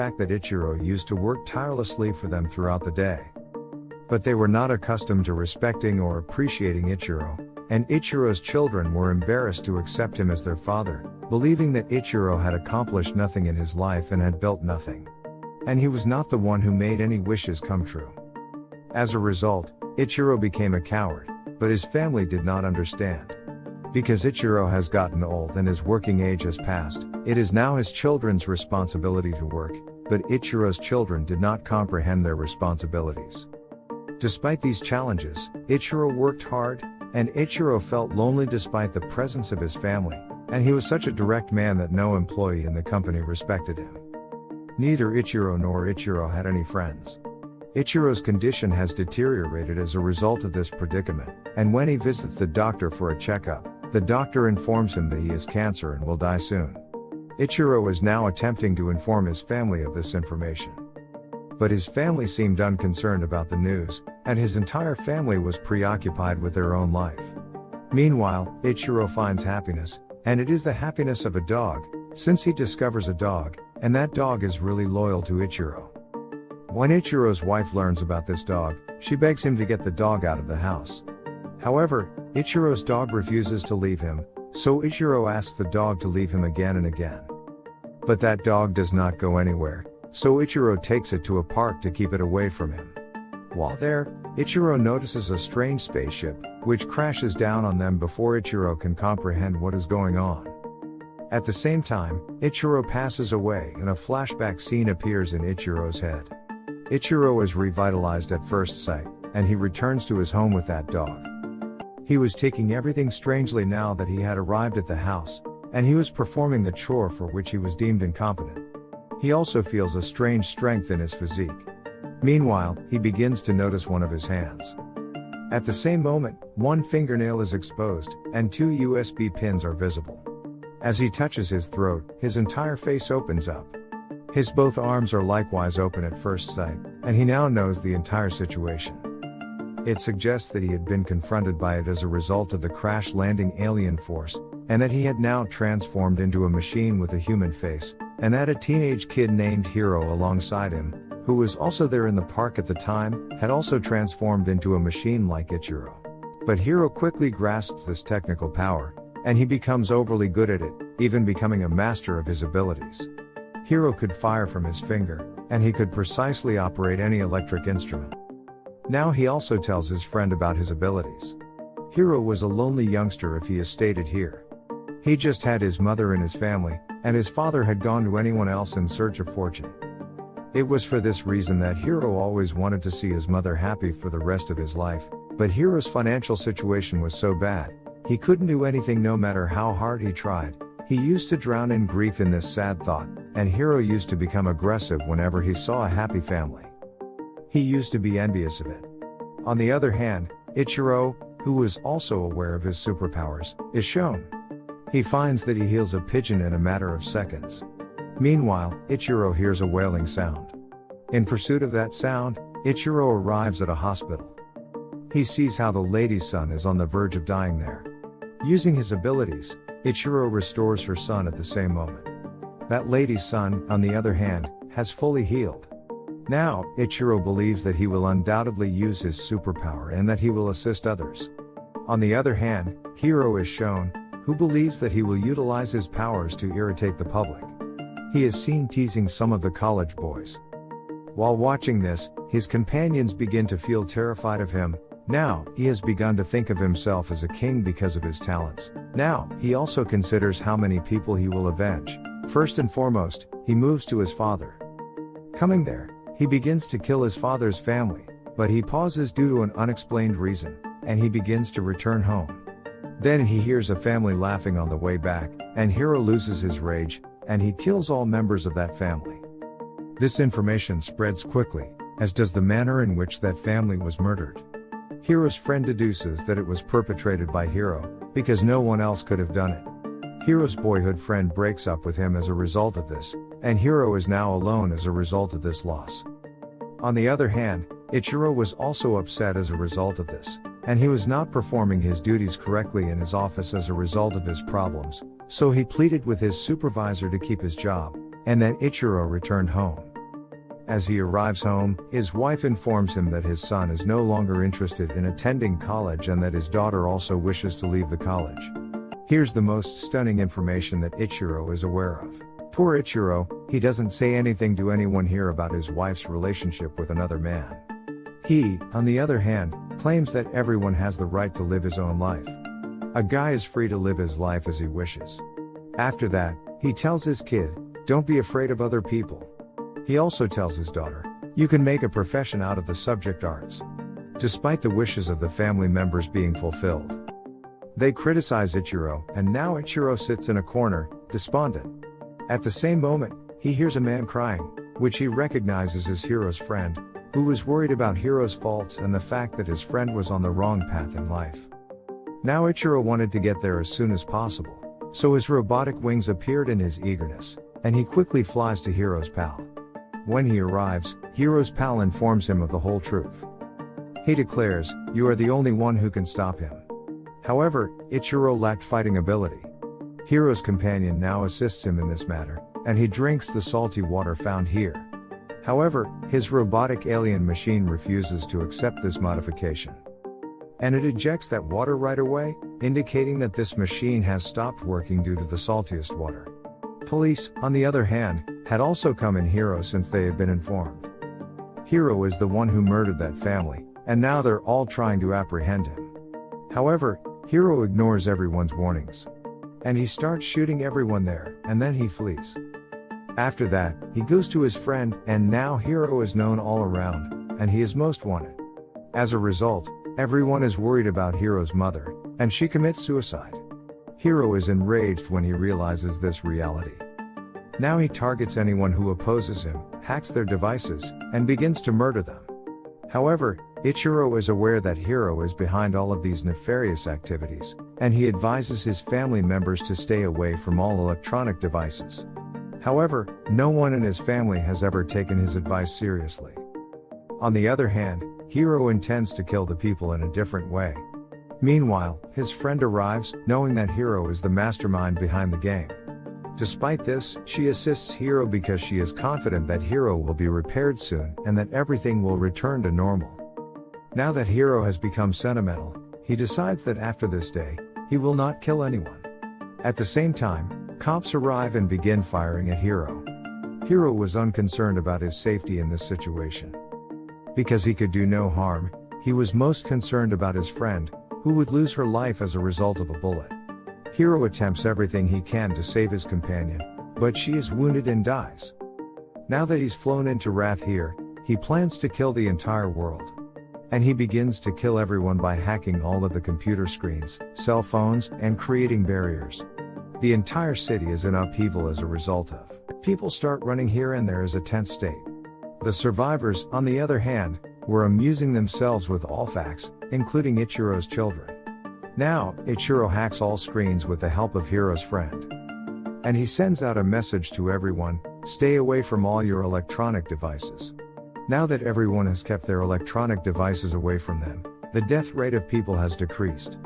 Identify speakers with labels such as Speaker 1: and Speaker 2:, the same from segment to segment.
Speaker 1: fact that Ichiro used to work tirelessly for them throughout the day. But they were not accustomed to respecting or appreciating Ichiro, and Ichiro's children were embarrassed to accept him as their father, believing that Ichiro had accomplished nothing in his life and had built nothing. And he was not the one who made any wishes come true. As a result, Ichiro became a coward, but his family did not understand. Because Ichiro has gotten old and his working age has passed, it is now his children's responsibility to work, but Ichiro's children did not comprehend their responsibilities. Despite these challenges, Ichiro worked hard, and Ichiro felt lonely despite the presence of his family, and he was such a direct man that no employee in the company respected him. Neither Ichiro nor Ichiro had any friends. Ichiro's condition has deteriorated as a result of this predicament, and when he visits the doctor for a checkup, the doctor informs him that he has cancer and will die soon. Ichiro is now attempting to inform his family of this information. But his family seemed unconcerned about the news, and his entire family was preoccupied with their own life. Meanwhile, Ichiro finds happiness, and it is the happiness of a dog, since he discovers a dog, and that dog is really loyal to Ichiro. When Ichiro's wife learns about this dog, she begs him to get the dog out of the house. However, Ichiro's dog refuses to leave him, so Ichiro asks the dog to leave him again and again. But that dog does not go anywhere, so Ichiro takes it to a park to keep it away from him. While there, Ichiro notices a strange spaceship, which crashes down on them before Ichiro can comprehend what is going on. At the same time, Ichiro passes away and a flashback scene appears in Ichiro's head. Ichiro is revitalized at first sight, and he returns to his home with that dog. He was taking everything strangely now that he had arrived at the house, and he was performing the chore for which he was deemed incompetent. He also feels a strange strength in his physique. Meanwhile, he begins to notice one of his hands. At the same moment, one fingernail is exposed, and two USB pins are visible. As he touches his throat, his entire face opens up. His both arms are likewise open at first sight, and he now knows the entire situation. It suggests that he had been confronted by it as a result of the crash landing alien force, and that he had now transformed into a machine with a human face, and that a teenage kid named Hiro alongside him, who was also there in the park at the time, had also transformed into a machine like Ichiro. But Hiro quickly grasps this technical power, and he becomes overly good at it, even becoming a master of his abilities. Hiro could fire from his finger, and he could precisely operate any electric instrument. Now he also tells his friend about his abilities. Hiro was a lonely youngster if he is stated here. He just had his mother and his family, and his father had gone to anyone else in search of fortune. It was for this reason that Hiro always wanted to see his mother happy for the rest of his life, but Hiro's financial situation was so bad, he couldn't do anything no matter how hard he tried. He used to drown in grief in this sad thought, and Hiro used to become aggressive whenever he saw a happy family. He used to be envious of it. On the other hand, Ichiro, who was also aware of his superpowers, is shown. He finds that he heals a pigeon in a matter of seconds. Meanwhile, Ichiro hears a wailing sound. In pursuit of that sound, Ichiro arrives at a hospital. He sees how the lady's son is on the verge of dying there. Using his abilities, Ichiro restores her son at the same moment. That lady's son, on the other hand, has fully healed. Now, Ichiro believes that he will undoubtedly use his superpower and that he will assist others. On the other hand, Hiro is shown, who believes that he will utilize his powers to irritate the public. He is seen teasing some of the college boys. While watching this, his companions begin to feel terrified of him. Now, he has begun to think of himself as a king because of his talents. Now, he also considers how many people he will avenge. First and foremost, he moves to his father. Coming there, he begins to kill his father's family, but he pauses due to an unexplained reason, and he begins to return home. Then he hears a family laughing on the way back, and Hiro loses his rage, and he kills all members of that family. This information spreads quickly, as does the manner in which that family was murdered. Hiro's friend deduces that it was perpetrated by Hiro, because no one else could have done it. Hiro's boyhood friend breaks up with him as a result of this, and Hiro is now alone as a result of this loss. On the other hand, Ichiro was also upset as a result of this, and he was not performing his duties correctly in his office as a result of his problems, so he pleaded with his supervisor to keep his job, and then Ichiro returned home. As he arrives home, his wife informs him that his son is no longer interested in attending college and that his daughter also wishes to leave the college. Here's the most stunning information that Ichiro is aware of. Poor Ichiro, he doesn't say anything to anyone here about his wife's relationship with another man. He, on the other hand, claims that everyone has the right to live his own life. A guy is free to live his life as he wishes. After that, he tells his kid, don't be afraid of other people. He also tells his daughter, You can make a profession out of the subject arts. Despite the wishes of the family members being fulfilled. They criticize Ichiro, and now Ichiro sits in a corner, despondent. At the same moment, he hears a man crying, which he recognizes as Hiro's friend, who was worried about Hiro's faults and the fact that his friend was on the wrong path in life. Now Ichiro wanted to get there as soon as possible, so his robotic wings appeared in his eagerness, and he quickly flies to Hiro's pal. When he arrives, Hiro's pal informs him of the whole truth. He declares, You are the only one who can stop him. However, Ichiro lacked fighting ability. Hiro's companion now assists him in this matter, and he drinks the salty water found here. However, his robotic alien machine refuses to accept this modification. And it ejects that water right away, indicating that this machine has stopped working due to the saltiest water. Police, on the other hand, had also come in Hero since they had been informed. Hiro is the one who murdered that family, and now they're all trying to apprehend him. However, Hiro ignores everyone's warnings. And he starts shooting everyone there, and then he flees. After that, he goes to his friend, and now Hiro is known all around, and he is most wanted. As a result, everyone is worried about Hiro's mother, and she commits suicide. Hiro is enraged when he realizes this reality. Now he targets anyone who opposes him, hacks their devices, and begins to murder them. However, Ichiro is aware that Hiro is behind all of these nefarious activities, and he advises his family members to stay away from all electronic devices. However, no one in his family has ever taken his advice seriously. On the other hand, Hiro intends to kill the people in a different way. Meanwhile, his friend arrives, knowing that Hiro is the mastermind behind the game. Despite this, she assists Hiro because she is confident that Hiro will be repaired soon and that everything will return to normal. Now that Hiro has become sentimental, he decides that after this day, he will not kill anyone. At the same time, cops arrive and begin firing at Hiro. Hiro was unconcerned about his safety in this situation. Because he could do no harm, he was most concerned about his friend, who would lose her life as a result of a bullet. Hiro attempts everything he can to save his companion, but she is wounded and dies. Now that he's flown into Wrath here, he plans to kill the entire world. And he begins to kill everyone by hacking all of the computer screens, cell phones, and creating barriers. The entire city is in upheaval as a result of. People start running here and there as a tense state. The survivors, on the other hand, were amusing themselves with all facts, including Ichiro's children. Now, Ichiro hacks all screens with the help of Hiro's friend. And he sends out a message to everyone, stay away from all your electronic devices. Now that everyone has kept their electronic devices away from them, the death rate of people has decreased.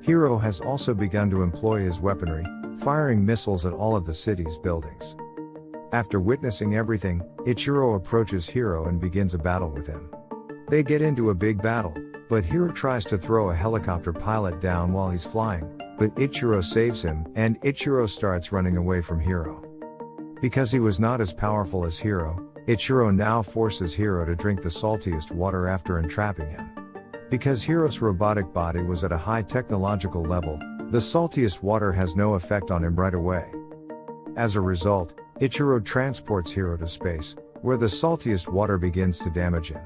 Speaker 1: Hiro has also begun to employ his weaponry, firing missiles at all of the city's buildings. After witnessing everything, Ichiro approaches Hiro and begins a battle with him. They get into a big battle, but Hiro tries to throw a helicopter pilot down while he's flying, but Ichiro saves him, and Ichiro starts running away from Hiro. Because he was not as powerful as Hiro, Ichiro now forces Hiro to drink the saltiest water after entrapping him. Because Hiro's robotic body was at a high technological level, the saltiest water has no effect on him right away. As a result, Ichiro transports Hiro to space, where the saltiest water begins to damage him.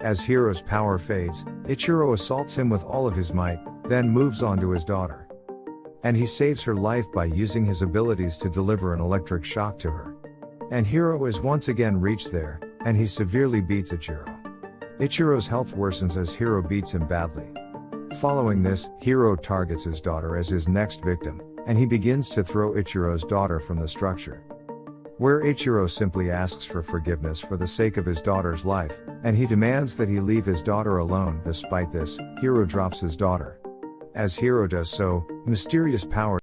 Speaker 1: As Hiro's power fades, Ichiro assaults him with all of his might, then moves on to his daughter. And he saves her life by using his abilities to deliver an electric shock to her. And Hiro is once again reached there, and he severely beats Ichiro. Ichiro's health worsens as Hiro beats him badly. Following this, Hiro targets his daughter as his next victim, and he begins to throw Ichiro's daughter from the structure where Ichiro simply asks for forgiveness for the sake of his daughter's life, and he demands that he leave his daughter alone. Despite this, Hiro drops his daughter. As Hiro does so, mysterious powers